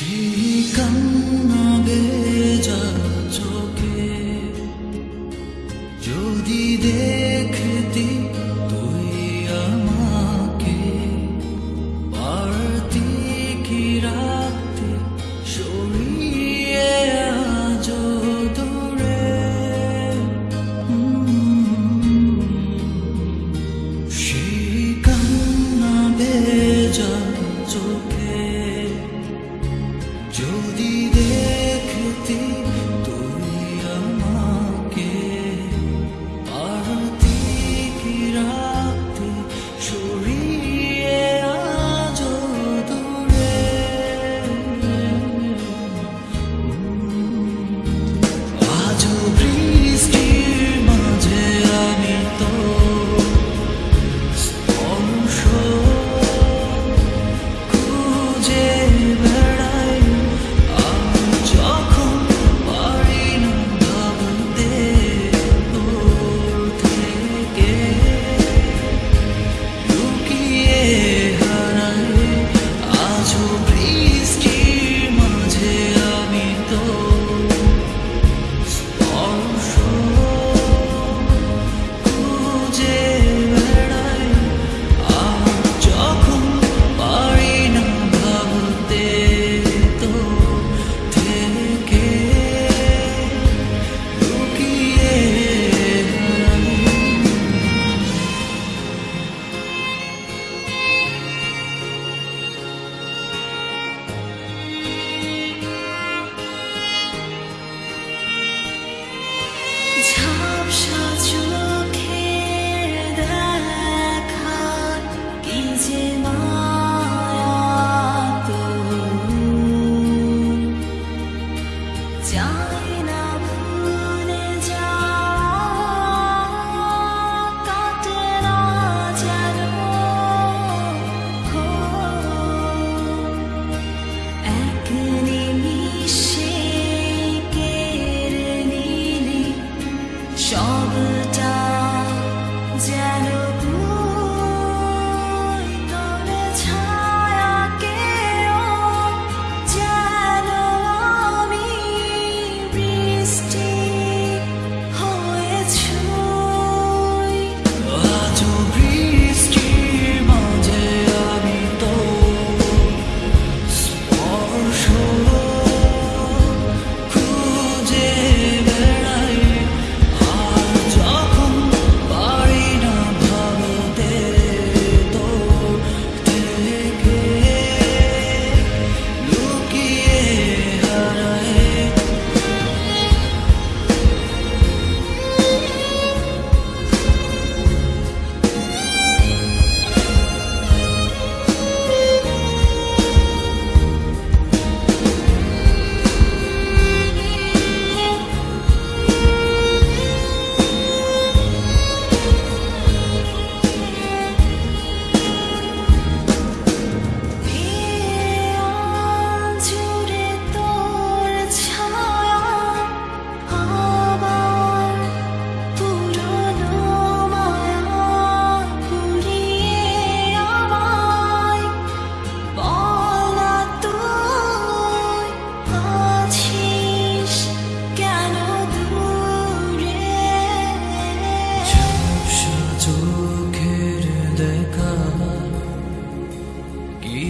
시간나게 자척해. 有你的。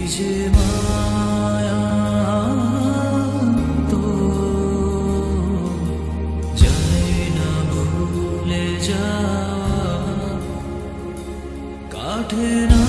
যে মায়া তো যায় না ভুলে যা কাঠে না